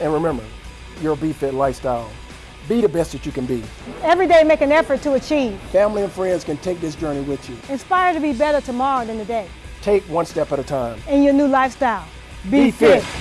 And remember, your Be Fit lifestyle. Be the best that you can be. Every day make an effort to achieve. Family and friends can take this journey with you. Inspire to be better tomorrow than today. Take one step at a time. In your new lifestyle. Be, be fit. fit.